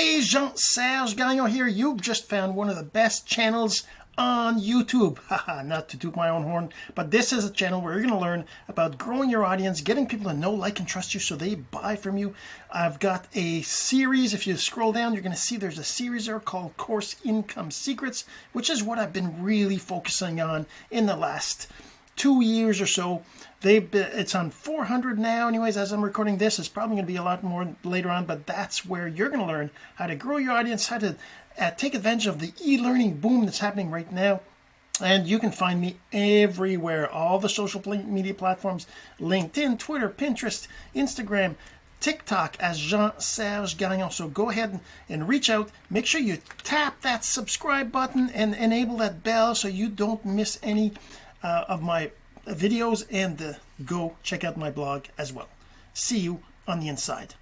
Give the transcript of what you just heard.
Hey, Jean-Serge Gagnon here. You've just found one of the best channels on YouTube. Haha, not to toot my own horn, but this is a channel where you're going to learn about growing your audience, getting people to know, like, and trust you so they buy from you. I've got a series. If you scroll down, you're going to see there's a series there called Course Income Secrets, which is what I've been really focusing on in the last two years or so. They've been, it's on 400 now. Anyways, as I'm recording this, it's probably going to be a lot more later on, but that's where you're going to learn how to grow your audience, how to uh, take advantage of the e-learning boom that's happening right now. And you can find me everywhere, all the social media platforms, LinkedIn, Twitter, Pinterest, Instagram, TikTok as Jean-Serge Gagnon. So go ahead and reach out. Make sure you tap that subscribe button and enable that bell so you don't miss any uh, of my videos and uh, go check out my blog as well. See you on the inside.